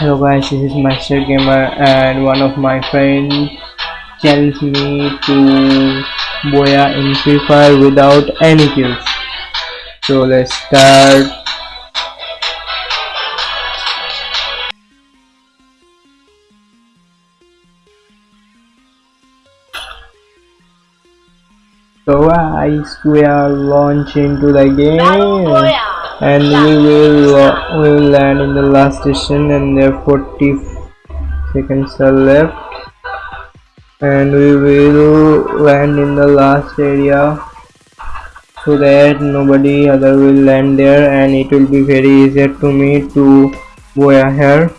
Hello guys, this is Master Gamer and one of my friends challenged me to Booyah in Free Fire without any kills. So let's start. So guys, we are launching into the game and we will uh, we will land in the last station and there 40 seconds are left. And we will land in the last area so that nobody other will land there and it will be very easier to me to go ahead.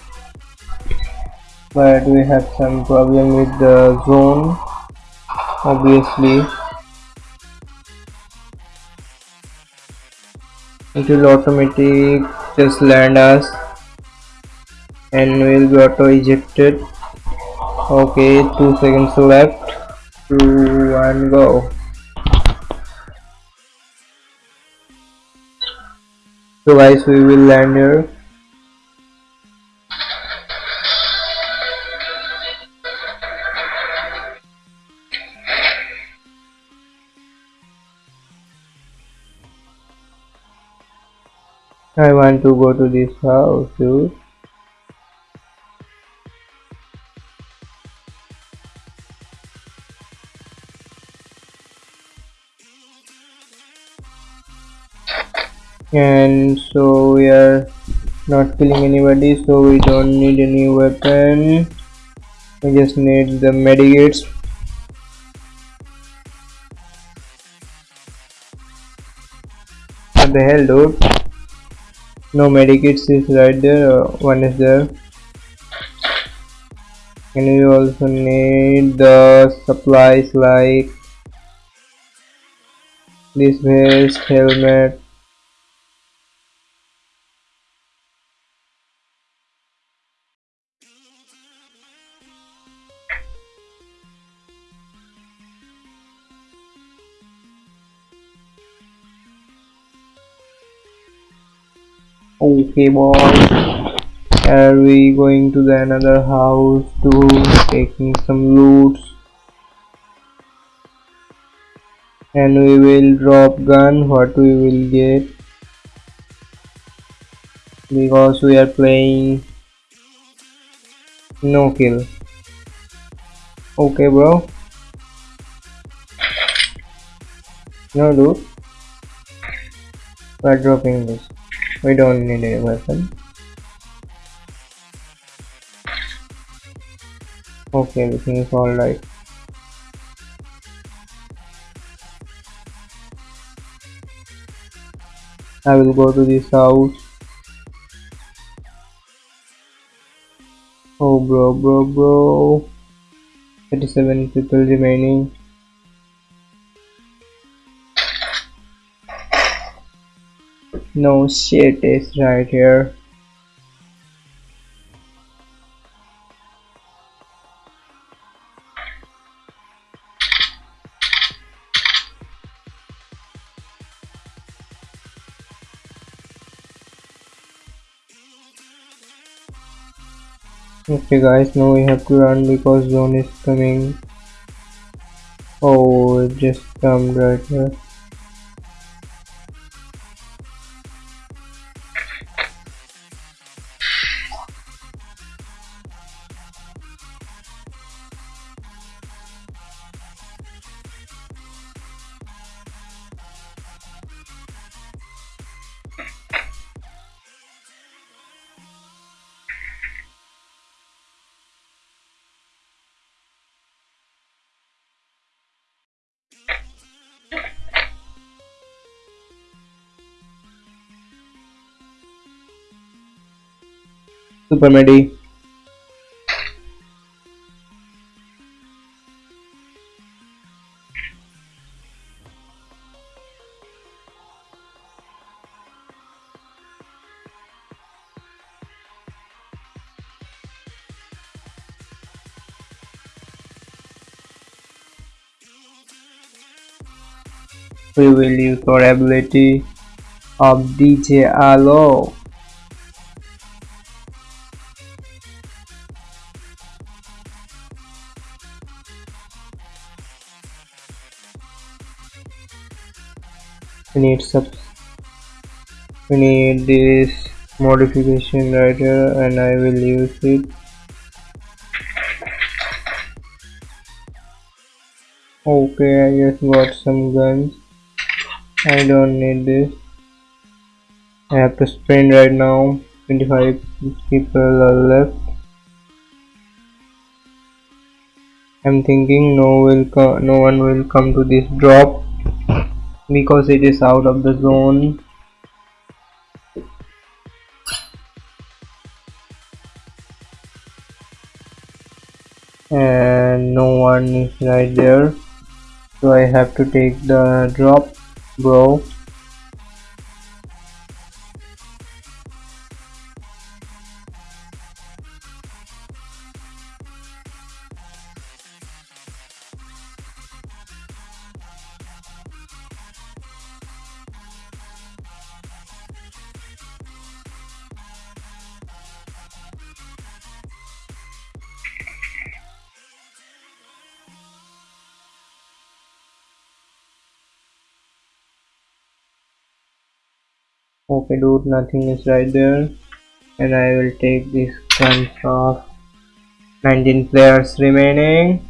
But we have some problem with the zone obviously it will automatic just land us and we will be auto ejected. Okay two seconds left. Two one go. So guys we will land here I want to go to this house, dude. And so we are not killing anybody, so we don't need any weapon. We just need the medikits. What the hell, dude? No medikits is right there. Uh, one is there. And we also need the supplies like this vest helmet okay boys. Are we going to the another house to taking some loots and we will drop gun. What we will get? Because we are playing no kill. Okay bro. No dude we're dropping this we don't need a weapon. Okay everything is all right. I will go to this house. Oh bro bro bro. 37 people remaining No shit is right here. Okay guys, now we have to run because zone is coming. Oh, it just come right here. Super Medi. We will use our ability of DJ Alok need sub we need this modification right here and I will use it. Okay I just got some guns. I don't need this. I have to sprint right now. 25 people are left. I'm thinking no will no one will come to this drop because it is out of the zone. And no one is right there. So I have to take the drop bro okay dude nothing is right there. And I will take this guns off 19 players remaining.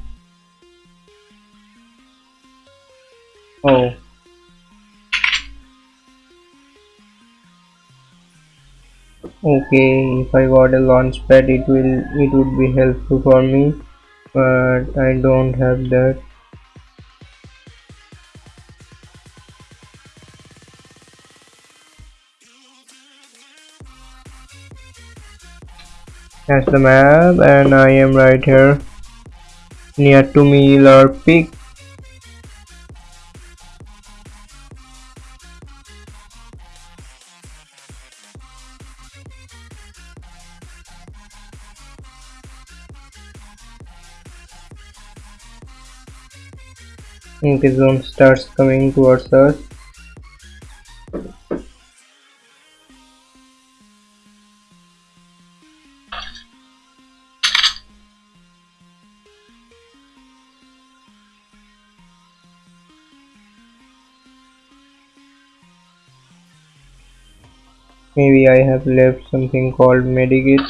Oh. Okay if I got a launch pad it will it would be helpful for me but I don't have that That's the map and I am right here near to Miller Peak. Okay, zone starts coming towards us. Maybe I have left something called medikit.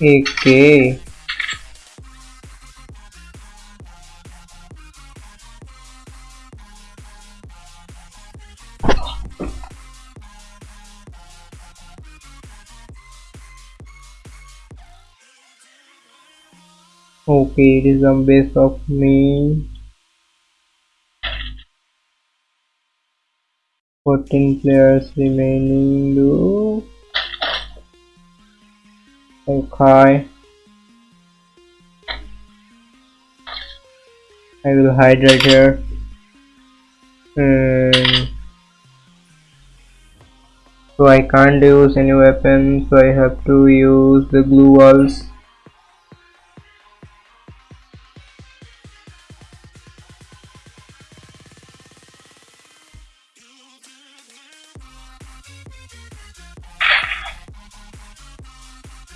Okay. Okay, it is a base of me. 14 players remaining do okay I will hide right here and so I can't use any weapons so I have to use the glue walls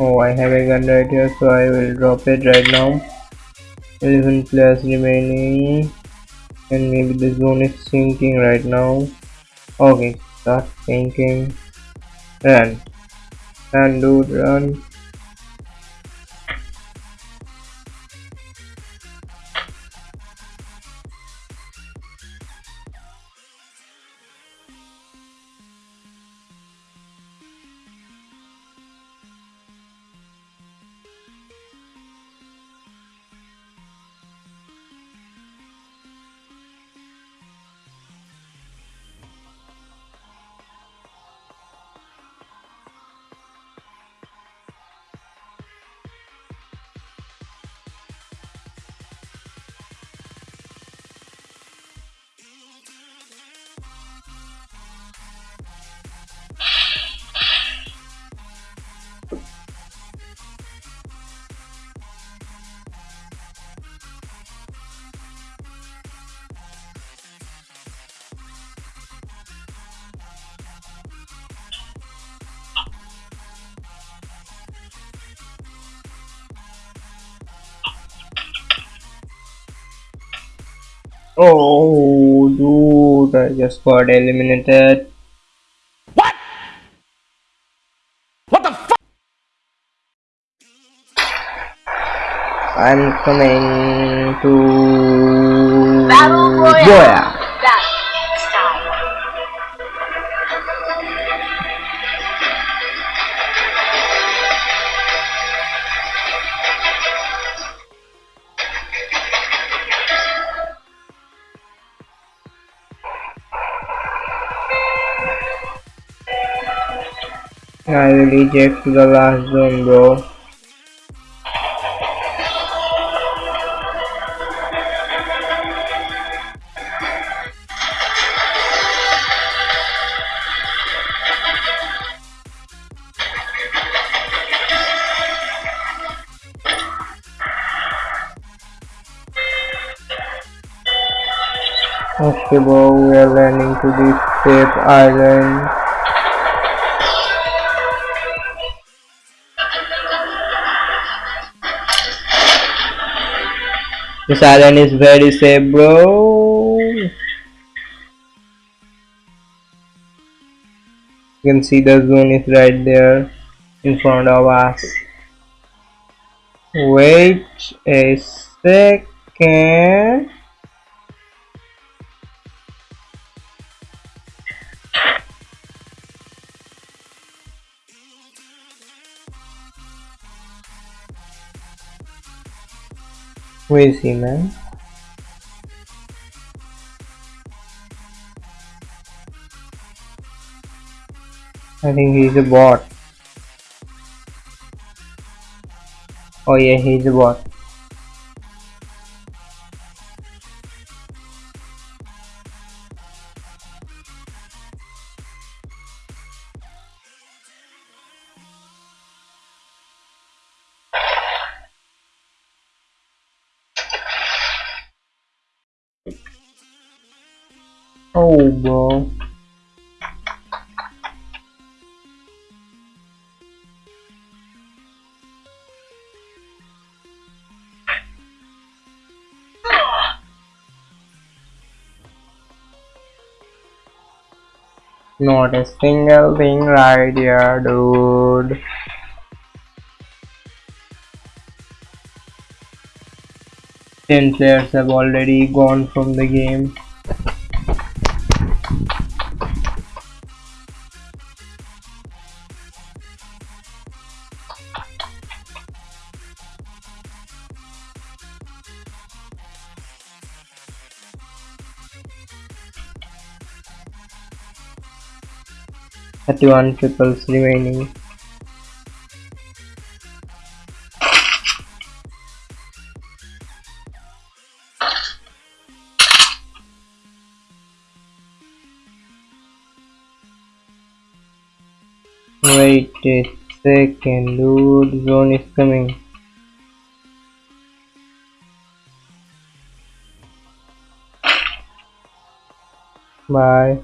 Oh, I have a gun right here, so I will drop it right now. 11 players remaining, and maybe the zone is sinking right now. Okay, start sinking. Run, run, dude, run. Oh, dude, I just got eliminated. What? What the fuck? I'm coming to Battle Royale. Booyah. I eject to the last zone, bro. Okay, bro, we are landing to this safe island. This island is very safe, bro. You can see the zone is right there in front of us. Wait a second. Where is he, man? I think he's a bot. Oh yeah, he's a bot. Oh, bro. Not a single thing right here, dude. Ten players have already gone from the game. Thirty-one peoples remaining. Wait a second, dude. Zone is coming. Bye.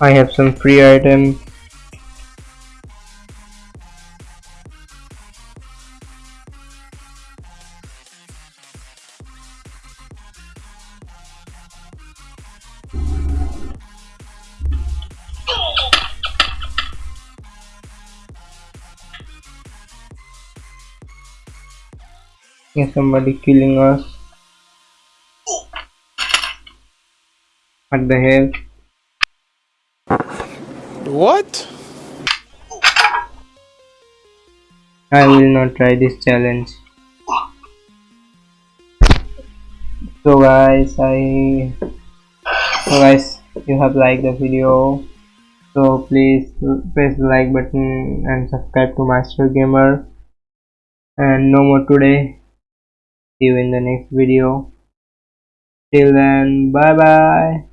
I have some free items. Yeah, somebody killing us. What the hell? What? I will not try this challenge. So guys, I so guys, you have liked the video. So please press the like button and subscribe to Master Gamer. And no more today. See you in the next video. Till then, bye bye.